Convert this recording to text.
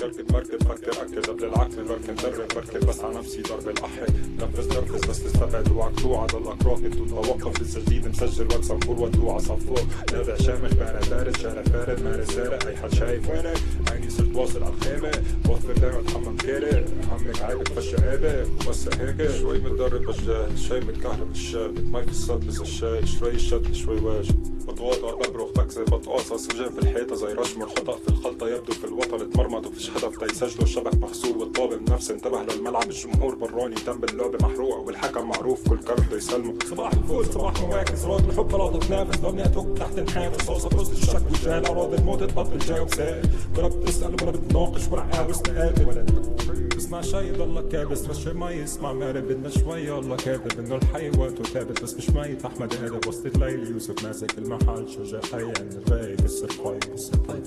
كركب مركب فكر اكد قبل العكل بركن درب بركب بس على نفسي ضرب الاحد نفس نرفز بس تستبعد اوعك توعى ضلك راكد وتوقف لسه جديد مسجل. واتساب فور ودوع صفور نابع شامخ بارد بارد شارع فارد مارس سارق أي حد شايف وينك؟ عيني صرت واصل على الخيمة. وفر دايما اتحمم كارع همك عيبك فش عيبة وسع هيك. شوي متدرب بالجاه شاي متكهرب الشاب. ماي في الصد بس الشاي. شوي شد شوي واجب بتواضع ببرخ بكذب بتقاصص وجاب في الحيطة. زي رشمر خطأ في في وفيش هدف تيسجلوا الشبك مغسول والطابب نفس انتبه للملعب الجمهور براني تم باللعبة محروق والحكم معروف. كل بده يسلمه. صباح الفل صباح مواكس راد الحب بلاطة تنافس دنيا توك تحت نحافس صوصة بوسط الشك والجهل أراضي الموت تبطل جاوب سائل ولا بتسأل ولا بتناقش ولا عاوز تقابل ولا تسمع شي ضلك كابس. بس شي ما يسمع. مارب بدنا شوي. الله كاذب. إنه الحي وقته ثابت بس مش ميت. أحمد قادب وسط الليل. يوسف ماسك المحل. شجاع حي عند الرايق بس الطيب بس الطيب